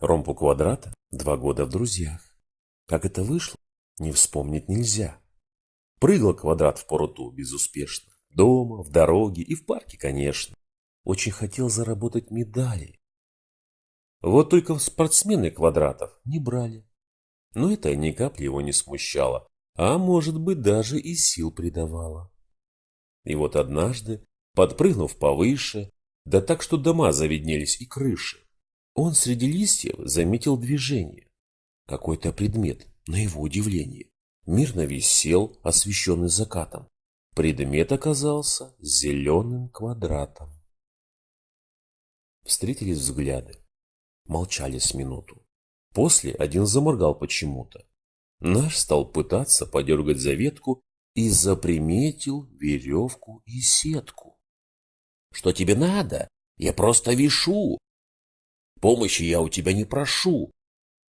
Ромпу квадрата два года в друзьях. Как это вышло, не вспомнить нельзя. Прыгал квадрат в поруту безуспешно. Дома, в дороге и в парке, конечно. Очень хотел заработать медали. Вот только спортсмены квадратов не брали. Но это ни капли его не смущало, а может быть даже и сил придавало. И вот однажды, подпрыгнув повыше, да так, что дома завиднелись и крыши, он среди листьев заметил движение. Какой-то предмет, на его удивление, мирно висел, освещенный закатом. Предмет оказался зеленым квадратом. Встретились взгляды. Молчали с минуту. После один заморгал почему-то. Наш стал пытаться подергать за ветку и заприметил веревку и сетку. «Что тебе надо? Я просто вишу. Помощи я у тебя не прошу.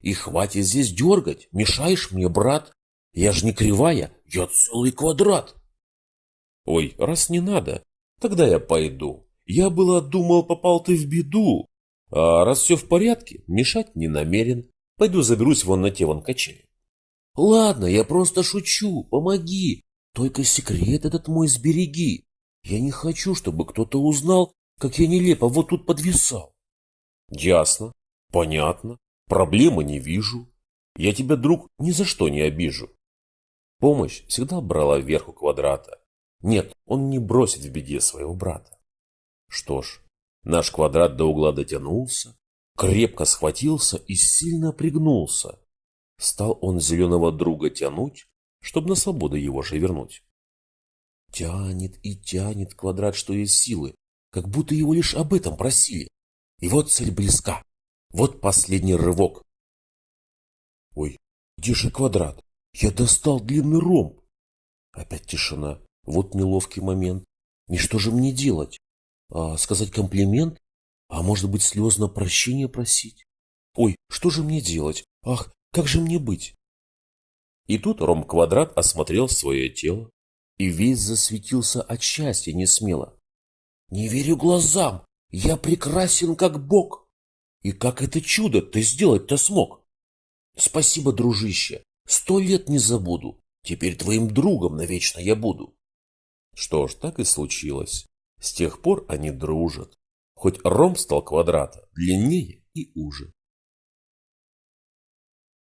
И хватит здесь дергать, мешаешь мне, брат. Я ж не кривая, я целый квадрат». «Ой, раз не надо, тогда я пойду. Я было думал, попал ты в беду. А раз все в порядке, мешать не намерен. Пойду заберусь вон на те вон качели». «Ладно, я просто шучу, помоги. Только секрет этот мой сбереги. Я не хочу, чтобы кто-то узнал, как я нелепо вот тут подвисал». «Ясно, понятно, проблемы не вижу. Я тебя, друг, ни за что не обижу». Помощь всегда брала вверх у квадрата. Нет, он не бросит в беде своего брата. Что ж, наш квадрат до угла дотянулся, крепко схватился и сильно пригнулся. Стал он зеленого друга тянуть, чтобы на свободу его же вернуть. Тянет и тянет квадрат, что есть силы, как будто его лишь об этом просили. И вот цель близка. Вот последний рывок. Ой, где же квадрат? Я достал длинный ромб. Опять тишина. Вот неловкий момент. И что же мне делать? А, сказать комплимент? А может быть слезно прощения просить? Ой, что же мне делать? Ах, как же мне быть? И тут Ром-квадрат осмотрел свое тело и весь засветился от счастья несмело. «Не верю глазам! Я прекрасен, как Бог! И как это чудо ты сделать-то смог? Спасибо, дружище, сто лет не забуду, теперь твоим другом навечно я буду». Что ж, так и случилось. С тех пор они дружат, хоть Ром стал квадрата длиннее и уже.